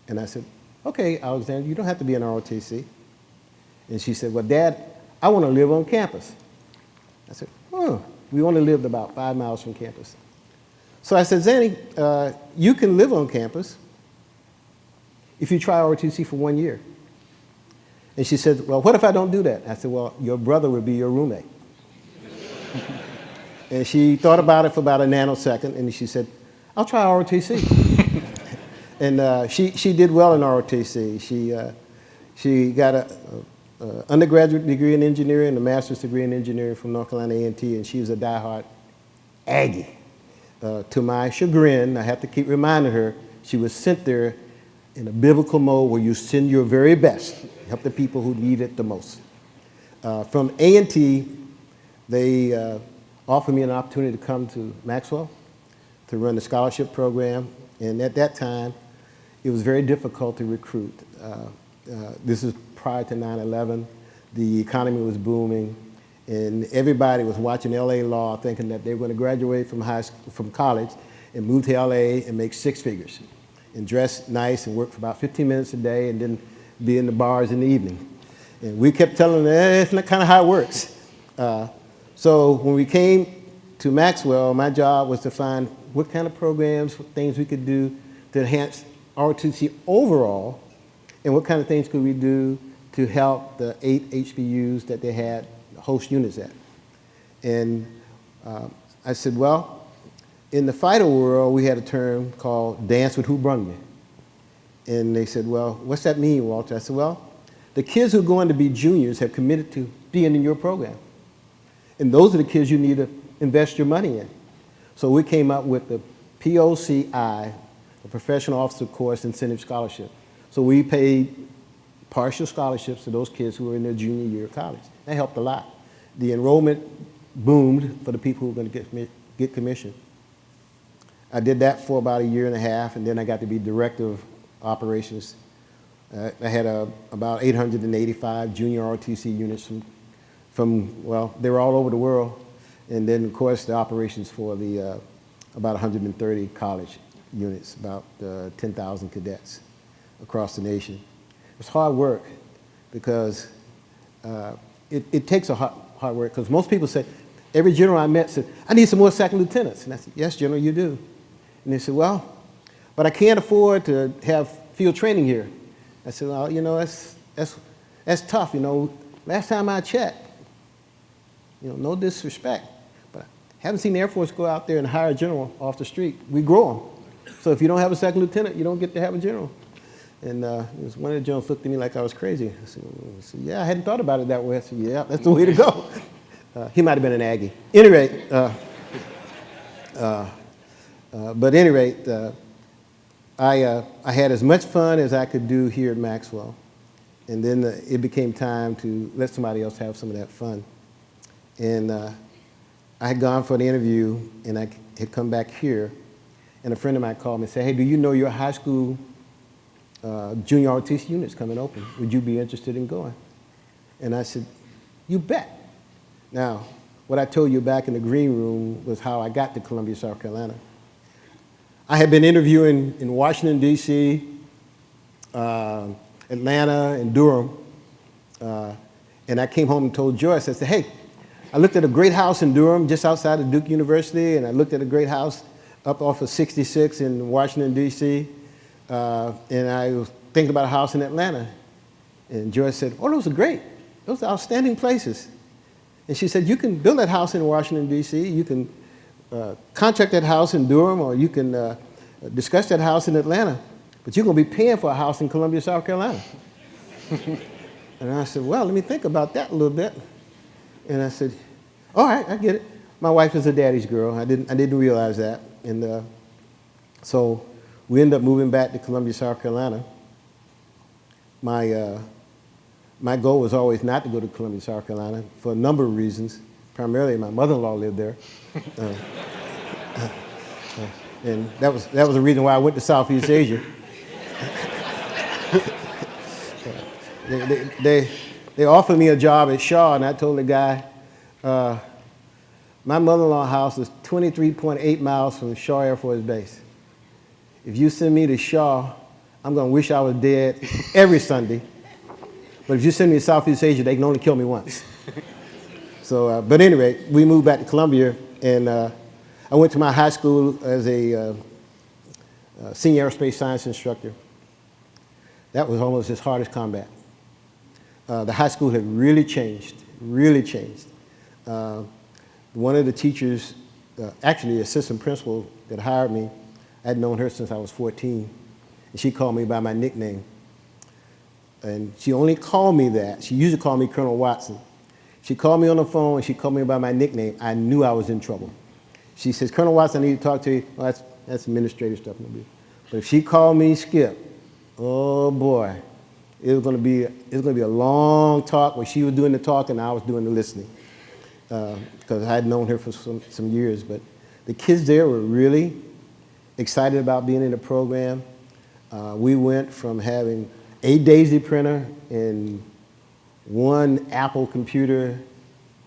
[SPEAKER 3] And I said, okay, Alexandria, you don't have to be an ROTC. And she said, well, Dad, I want to live on campus. We only lived about five miles from campus. So I said, Zanny, uh, you can live on campus if you try ROTC for one year. And she said, well, what if I don't do that? I said, well, your brother would be your roommate. and she thought about it for about a nanosecond, and she said, I'll try ROTC. and uh, she, she did well in ROTC. She, uh, she got a, a, undergraduate degree in engineering and a master's degree in engineering from North Carolina A&T, and she was a diehard Aggie. Uh, to my chagrin, I have to keep reminding her, she was sent there in a biblical mode where you send your very best help the people who need it the most. Uh, from A&T, they uh, offered me an opportunity to come to Maxwell to run the scholarship program. And at that time, it was very difficult to recruit. Uh, uh, this is prior to 9-11. The economy was booming. And everybody was watching LA Law thinking that they were going to graduate from, high from college and move to LA and make six figures and dress nice and work for about 15 minutes a day and then be in the bars in the evening. And we kept telling them, eh, it's not kind of how it works. Uh, so when we came to Maxwell, my job was to find what kind of programs, things we could do to enhance ROTC overall, and what kind of things could we do to help the eight HBUs that they had host units at. And uh, I said, well, in the fighter world, we had a term called dance with who brung me. And they said, well, what's that mean, Walter? I said, well, the kids who are going to be juniors have committed to being in your program. And those are the kids you need to invest your money in. So we came up with the POCI, the Professional Officer Course Incentive Scholarship. So we paid partial scholarships to those kids who were in their junior year of college. That helped a lot. The enrollment boomed for the people who were going to get, get commission. I did that for about a year and a half, and then I got to be director of operations. Uh, I had uh, about 885 junior ROTC units from, from, well, they were all over the world. And then, of course, the operations for the uh, about 130 college units, about uh, 10,000 cadets across the nation. It was hard work because uh, it, it takes a hard, hard work because most people say, every general I met said, I need some more second lieutenants. And I said, yes, General, you do. And they said, well, but I can't afford to have field training here. I said, well, you know, that's, that's, that's tough. You know, last time I checked, you know, no disrespect, but I haven't seen the Air Force go out there and hire a general off the street. We grow them. So if you don't have a second lieutenant, you don't get to have a general. And uh, one of the Jones looked at me like I was crazy. I said, yeah, I hadn't thought about it that way. I said, yeah, that's the way to go. Uh, he might have been an Aggie. Any rate, uh, uh, uh, but any rate, uh, I, I had as much fun as I could do here at Maxwell. And then uh, it became time to let somebody else have some of that fun. And I had gone for the interview, and I had come back here, and a friend of mine called me and said, hey, do you know your high school uh, junior ROTC unit's coming open? Would you be interested in going? And I said, you bet. Now, what I told you back in the green room was how I got to Columbia, South Carolina. I had been interviewing in Washington, D.C., uh, Atlanta, and Durham. Uh, and I came home and told Joyce, I said, hey, I looked at a great house in Durham, just outside of Duke University, and I looked at a great house up off of 66 in Washington, D.C., uh, and I was thinking about a house in Atlanta. And Joyce said, oh, those are great. Those are outstanding places. And she said, you can build that house in Washington, D.C., you can uh, contract that house in Durham, or you can uh, discuss that house in Atlanta, but you're going to be paying for a house in Columbia, South Carolina. and I said, well, let me think about that a little bit. And I said, all right, I get it. My wife is a daddy's girl. I didn't, I didn't realize that. And uh, so we ended up moving back to Columbia, South Carolina. My, uh, my goal was always not to go to Columbia, South Carolina for a number of reasons. Primarily, my mother-in-law lived there. Uh, uh, and that was, that was the reason why I went to Southeast Asia. they, they, they, they offered me a job at Shaw, and I told the guy, uh, my mother-in-law house is 23.8 miles from Shaw Air Force Base. If you send me to Shaw, I'm going to wish I was dead every Sunday. But if you send me to Southeast Asia, they can only kill me once. So, uh, but anyway, we moved back to Columbia, and uh, I went to my high school as a uh, uh, senior aerospace science instructor. That was almost as hard as combat. Uh, the high school had really changed, really changed. Uh, one of the teachers, actually assistant principal that hired me, I had known her since I was 14, and she called me by my nickname. And she only called me that. She used to call me Colonel Watson. She called me on the phone and she called me by my nickname. I knew I was in trouble. She says, Colonel Watson, I need to talk to you. Well, that's, that's administrative stuff. But if she called me Skip, oh boy, it was going to be, it was going to be a long talk where she was doing the talking and I was doing the listening. Because uh, I had known her for some, some years. But the kids there were really excited about being in the program. Uh, we went from having a DAISY printer and one Apple computer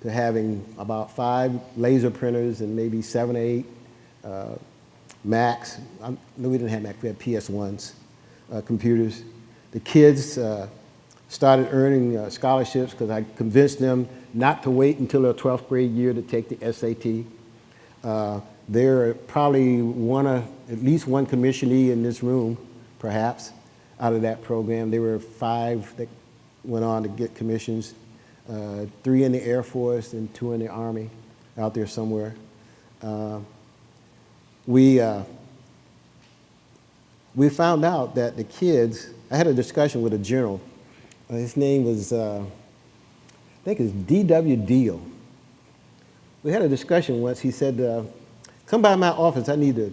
[SPEAKER 3] to having about five laser printers and maybe seven or eight uh, Macs. I'm, no, we didn't have Macs, we had PS1s, uh, computers. The kids uh, started earning uh, scholarships because I convinced them not to wait until their 12th grade year to take the SAT. Uh, there are probably one, at least one commissionee in this room perhaps, out of that program. There were five that went on to get commissions, uh, three in the Air Force and two in the Army, out there somewhere. Uh, we, uh, we found out that the kids, I had a discussion with a general. Uh, his name was, uh, I think it's D.W. Deal. We had a discussion once. He said, uh, come by my office. I need to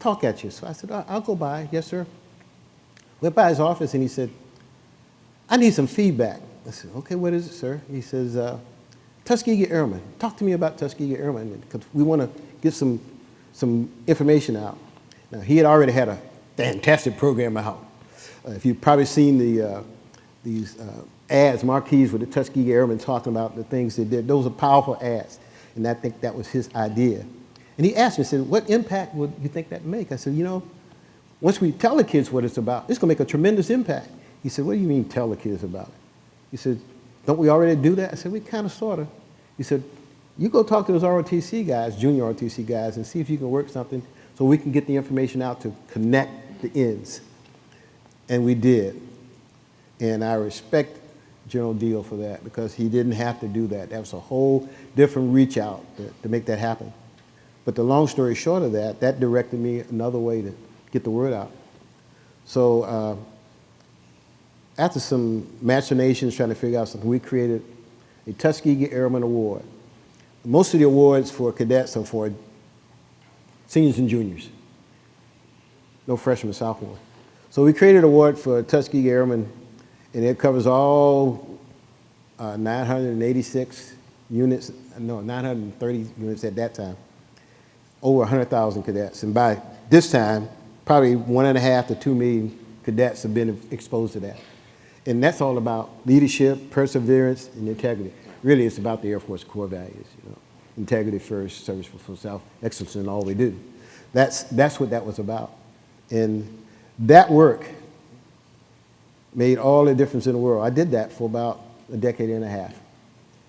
[SPEAKER 3] talk at you. So I said, "I- I'll go by. Yes, sir. Went by his office and he said, I need some feedback. I said, okay, what is it, sir? He says, uh, Tuskegee Airmen. Talk to me about Tuskegee Airmen because we want to get some, some information out. Now, he had already had a fantastic program out. Uh, if you've probably seen the, uh, these uh, ads, marquees with the Tuskegee Airmen talking about the things they did, those are powerful ads. And I think that was his idea. And he asked me, he said, what impact would you think that make? I said, you know, once we tell the kids what it's about, it's going to make a tremendous impact. He said, what do you mean tell the kids about it? He said, don't we already do that? I said, we kind of, sort of. He said, you go talk to those ROTC guys, junior ROTC guys, and see if you can work something so we can get the information out to connect the ends. And we did. And I respect General Deal for that because he didn't have to do that. That was a whole different reach out to, to make that happen. But the long story short of that, that directed me another way to get the word out. So uh, after some machinations trying to figure out something, we created a Tuskegee Airman Award. Most of the awards for cadets are for seniors and juniors, no freshmen, sophomore. So we created an award for Tuskegee Airmen, and it covers all uh, 986 units, no, 930 units at that time, over 100,000 cadets. And by this time, probably one and a half to two million cadets have been exposed to that. And that's all about leadership, perseverance, and integrity. Really, it's about the Air Force core values, you know. Integrity first, service for self, excellence in all we do. That's, that's what that was about. And that work made all the difference in the world. I did that for about a decade and a half.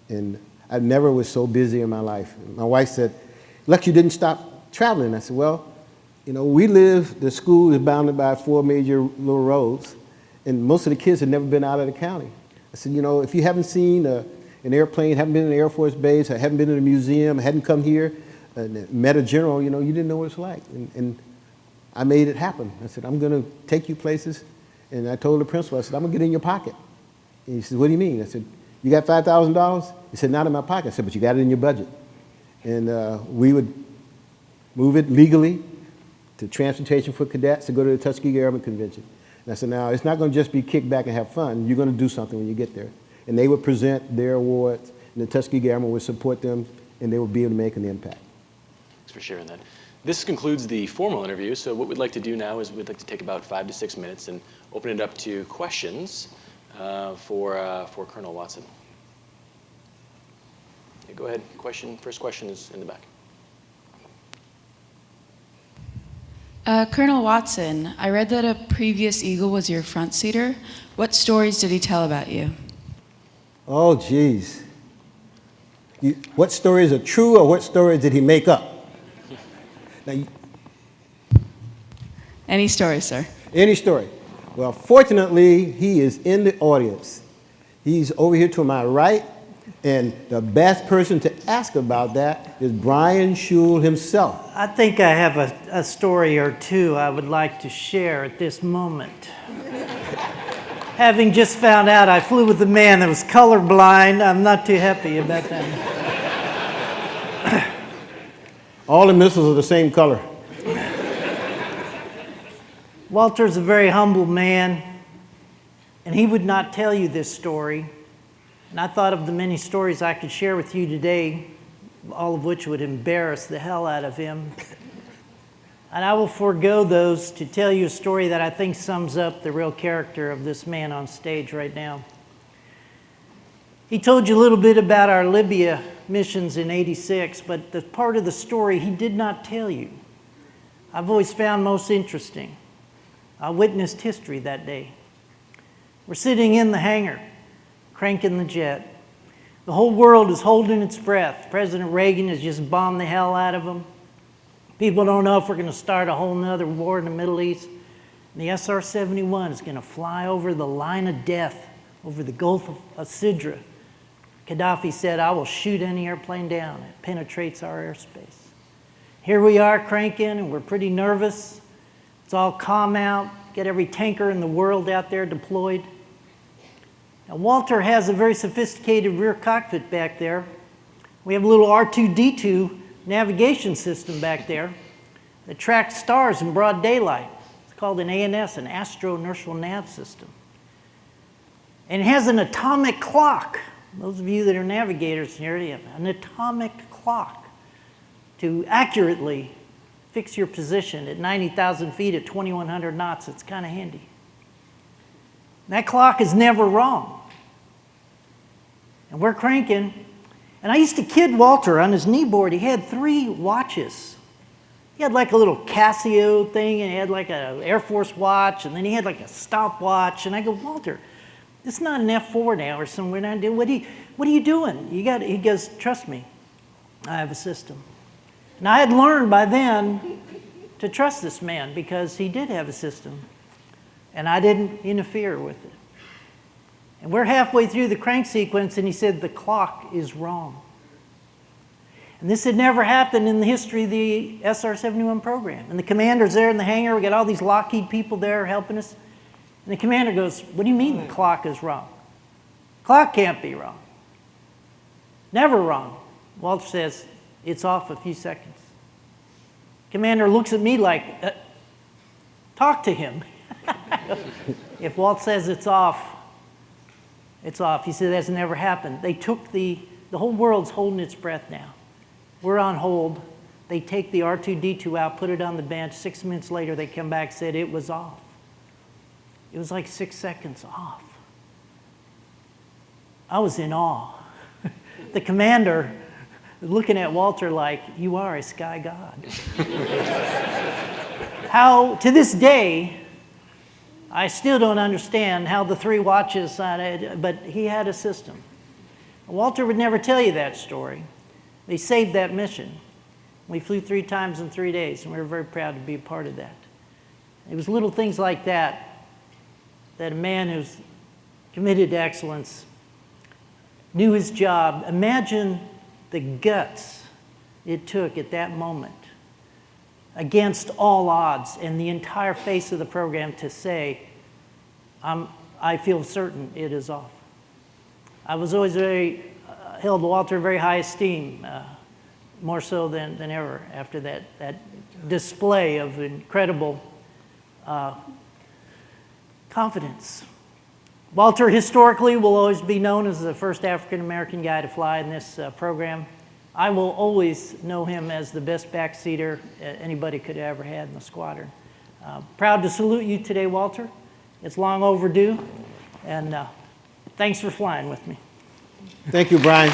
[SPEAKER 3] And I never was so busy in my life. My wife said, Lex, you didn't stop traveling. I said, well, you know, we live, the school is bounded by four major little roads, and most of the kids had never been out of the county. I said, you know, if you haven't seen a, an airplane, haven't been in an Air Force base, haven't been in a museum, hadn't come here, met a general, you know, you didn't know what it's like. And, and I made it happen. I said, I'm going to take you places. And I told the principal, I said, I'm going to get in your pocket. And he said, what do you mean? I said, you got $5,000? He said, not in my pocket. I said, but you got it in your budget. And uh, we would move it legally to transportation for cadets to go to the Tuskegee Airmen Convention. And I said, now, it's not going to just be kick back and have fun. You're going to do something when you get there. And they would present their awards, and the Tuskegee Airmen would support them, and they would be able to make an impact.
[SPEAKER 2] Thanks for sharing that. This concludes the formal interview, so what we'd like to do now is we'd like to take about five to six minutes and open it up to questions uh, for, uh, for Colonel Watson. Okay, go ahead. Question. First question is in the back.
[SPEAKER 4] Uh, Colonel Watson, I read that a previous Eagle was your front seater. What stories did he tell about you?
[SPEAKER 3] Oh, geez. You, what stories are true or what stories did he make up? Now, you-
[SPEAKER 4] Any story, sir?
[SPEAKER 3] any story. Well, fortunately, he is in the audience. He's over here to my right, and the best person to ask about that is Brian Shul himself.
[SPEAKER 5] I think I have a, a story or two I would like to share at this moment. Having just found out I flew with a man that was colorblind, I'm not too happy about that.
[SPEAKER 3] All the missiles are the same color.
[SPEAKER 5] Walter's a very humble man, and he would not tell you this story. And I thought of the many stories I could share with you today, all of which would embarrass the hell out of him. And I will forego those to tell you a story that I think sums up the real character of this man on stage right now. He told you a little bit about our Libya missions in 86, but the part of the story he did not tell you, I've always found most interesting. I witnessed history that day. We're sitting in the hangar, cranking the jet. The whole world is holding its breath. President Reagan has just bombed the hell out of them. People don't know if we're going to start a whole nother war in the Middle East. And the SR-71 is going to fly over the line of death over the Gulf of, Sidra. Gaddafi said, I will shoot any airplane down that penetrates our airspace. Here we are cranking, and we're pretty nervous. It's all calm out. Get every tanker in the world out there deployed. Now, Walter has a very sophisticated rear cockpit back there. We have a little R2-D2 navigation system back there that tracks stars in broad daylight. It's called an ANS, an astro-inertial nav system. And it has an atomic clock. Those of you that are navigators here, you have an atomic clock to accurately fix your position at 90,000 feet at 2,100 knots. It's kind of handy. That clock is never wrong. And we're cranking. And I used to kid Walter on his kneeboard. He had three watches. He had like a little Casio thing, and he had like an Air Force watch, and then he had like a stopwatch. And I go, Walter, is not an F-4 now or somewhere. What are you, what are you doing? You got, he goes, trust me, I have a system. And I had learned by then to trust this man because he did have a system, and I didn't interfere with it. And we're halfway through the crank sequence, and he said, the clock is wrong. And this had never happened in the history of the SR-71 program. And the commander's there in the hangar. We got all these Lockheed people there helping us. And the commander goes, what do you mean the clock is wrong? Clock can't be wrong. Never wrong. Walter says, it's off a few seconds. Commander looks at me like, uh, talk to him. if Walt says it's off, it's off. He said that's never happened. They took the, the whole world's holding its breath now. We're on hold. They take the R2-D2 out, put it on the bench. Six minutes later, they come back, said it was off. It was like six seconds off. I was in awe. the commander looking at Walter like, you are a sky god. how, to this day, I still don't understand how the three watches, uh, but he had a system. Walter would never tell you that story. They saved that mission. We flew three times in three days, and we were very proud to be a part of that. It was little things like that that a man who's committed to excellence knew his job. Imagine the guts it took at that moment against all odds and the entire face of the program to say, I'm, I feel certain it is off. I was always very, uh, held Walter in very high esteem, uh, more so than, than ever after that, that display of incredible uh, confidence. Walter historically will always be known as the first African-American guy to fly in this uh, program. I will always know him as the best backseater anybody could have ever had in the squadron. Uh, proud to salute you today, Walter. It's long overdue, and uh, thanks for flying with me.
[SPEAKER 3] Thank you, Brian.